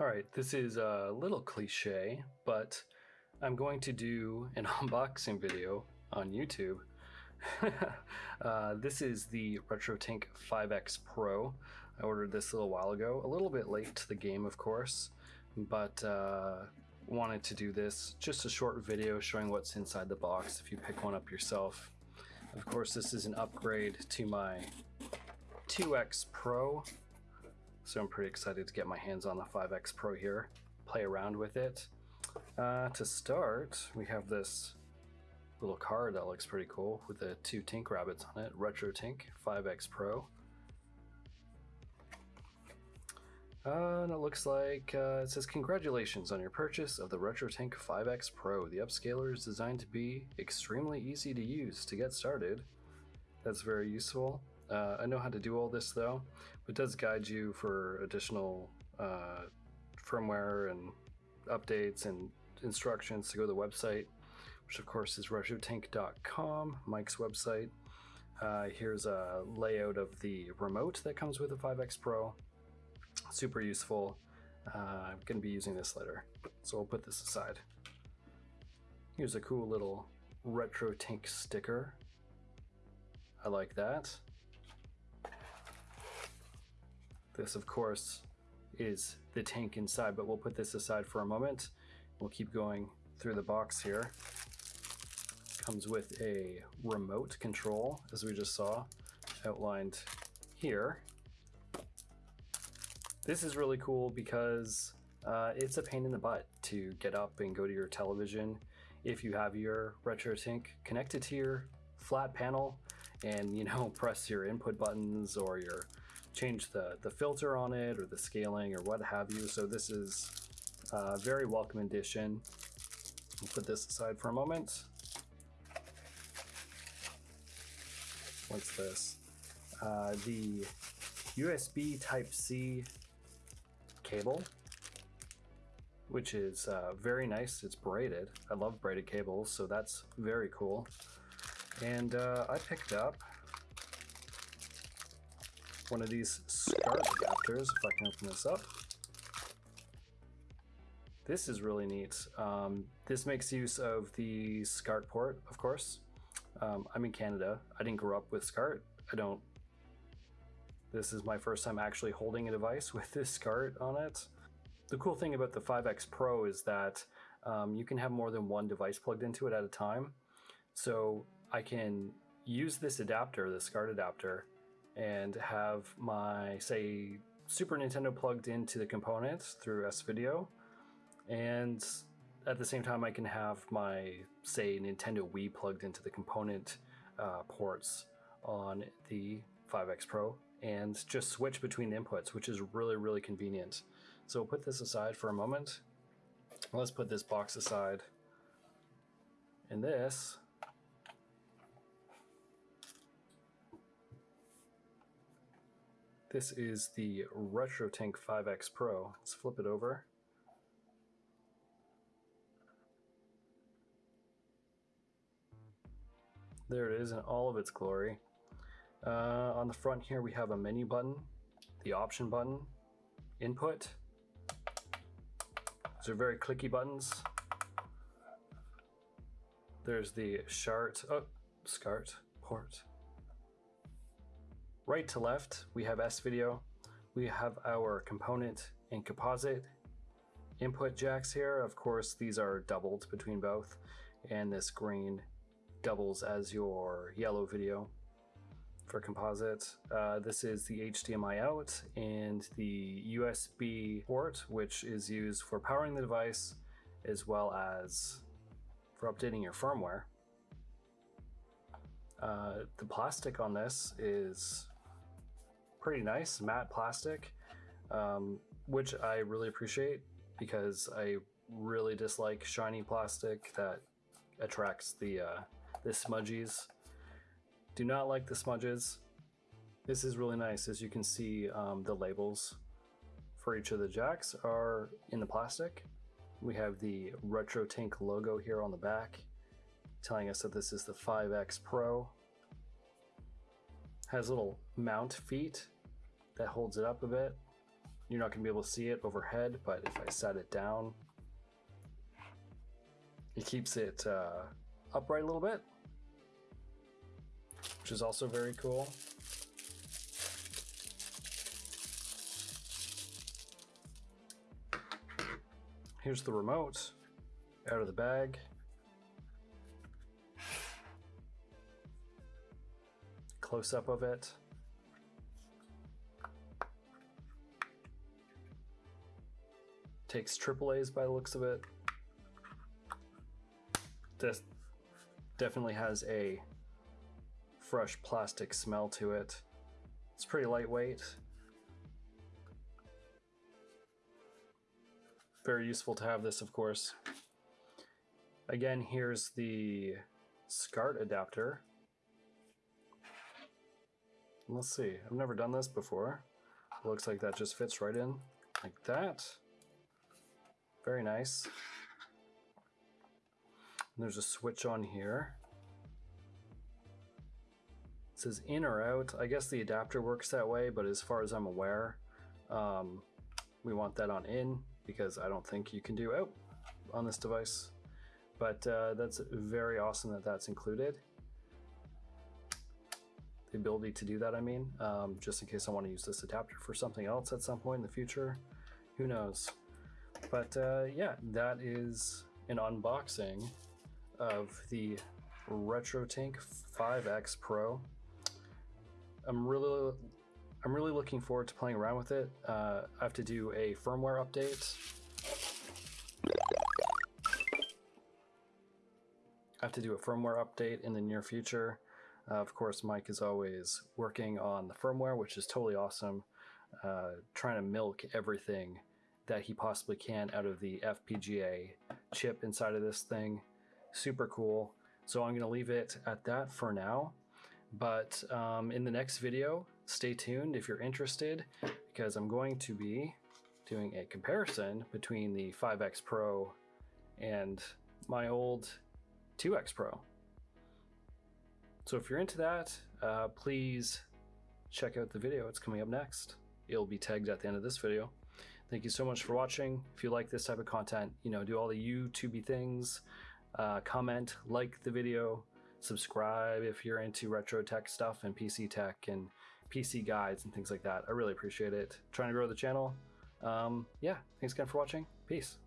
All right, this is a little cliche, but I'm going to do an unboxing video on YouTube. uh, this is the RetroTink 5X Pro. I ordered this a little while ago, a little bit late to the game, of course, but uh, wanted to do this. Just a short video showing what's inside the box if you pick one up yourself. Of course, this is an upgrade to my 2X Pro so I'm pretty excited to get my hands on the 5X Pro here, play around with it. Uh, to start, we have this little card that looks pretty cool with the two Tink rabbits on it, Retro Tink 5X Pro. Uh, and it looks like uh, it says, Congratulations on your purchase of the RetroTink 5X Pro. The upscaler is designed to be extremely easy to use to get started. That's very useful. Uh, I know how to do all this though, but does guide you for additional uh, firmware and updates and instructions to go to the website, which of course is retrotink.com, Mike's website. Uh, here's a layout of the remote that comes with the 5X Pro. Super useful. Uh, I'm going to be using this later, so I'll put this aside. Here's a cool little RetroTink sticker. I like that. This, of course, is the tank inside, but we'll put this aside for a moment. We'll keep going through the box here. Comes with a remote control, as we just saw, outlined here. This is really cool because uh, it's a pain in the butt to get up and go to your television if you have your RetroTink connected to your flat panel and you know press your input buttons or your change the, the filter on it or the scaling or what have you. So this is a very welcome addition. We'll put this aside for a moment. What's this? Uh, the USB Type-C cable, which is uh, very nice. It's braided. I love braided cables, so that's very cool. And uh, I picked up one of these SCART adapters, if I can open this up. This is really neat. Um, this makes use of the SCART port, of course. Um, I'm in Canada. I didn't grow up with SCART. I don't... This is my first time actually holding a device with this SCART on it. The cool thing about the 5X Pro is that um, you can have more than one device plugged into it at a time. So I can use this adapter, the SCART adapter, and have my, say, Super Nintendo plugged into the components through S-Video. And at the same time, I can have my, say, Nintendo Wii plugged into the component uh, ports on the 5X Pro and just switch between the inputs, which is really, really convenient. So we'll put this aside for a moment. Let's put this box aside. And this This is the RetroTink 5X Pro. Let's flip it over. There it is in all of its glory. Uh, on the front here we have a menu button, the option button, input. These are very clicky buttons. There's the SHART, oh, SCART port. Right to left, we have S-Video. We have our component and composite input jacks here. Of course, these are doubled between both. And this green doubles as your yellow video for composite. Uh, this is the HDMI out and the USB port, which is used for powering the device as well as for updating your firmware. Uh, the plastic on this is pretty nice, matte plastic, um, which I really appreciate because I really dislike shiny plastic that attracts the, uh, the smudgies. Do not like the smudges. This is really nice. As you can see, um, the labels for each of the jacks are in the plastic. We have the RetroTink logo here on the back, telling us that this is the 5X Pro. Has little mount feet that holds it up a bit. you're not going to be able to see it overhead, but if I set it down, it keeps it uh, upright a little bit, which is also very cool. Here's the remote out of the bag. Close up of it. Takes triple A's by the looks of it. This definitely has a fresh plastic smell to it. It's pretty lightweight. Very useful to have this, of course. Again, here's the SCART adapter. Let's see, I've never done this before. Looks like that just fits right in like that. Very nice. And there's a switch on here. It says in or out. I guess the adapter works that way, but as far as I'm aware, um, we want that on in because I don't think you can do out on this device. But uh, that's very awesome that that's included. The ability to do that, I mean, um, just in case I want to use this adapter for something else at some point in the future. Who knows? But uh, yeah, that is an unboxing of the RetroTink 5X Pro. I'm really, I'm really looking forward to playing around with it. Uh, I have to do a firmware update. I have to do a firmware update in the near future. Uh, of course, Mike is always working on the firmware, which is totally awesome. Uh, trying to milk everything that he possibly can out of the FPGA chip inside of this thing. Super cool. So I'm going to leave it at that for now. But um, in the next video, stay tuned if you're interested, because I'm going to be doing a comparison between the 5X Pro and my old 2X Pro. So if you're into that, uh, please check out the video. It's coming up next. It'll be tagged at the end of this video. Thank you so much for watching. If you like this type of content, you know, do all the YouTubey things, uh, comment, like the video, subscribe if you're into retro tech stuff and PC tech and PC guides and things like that. I really appreciate it. Trying to grow the channel. Um, yeah, thanks again for watching. Peace.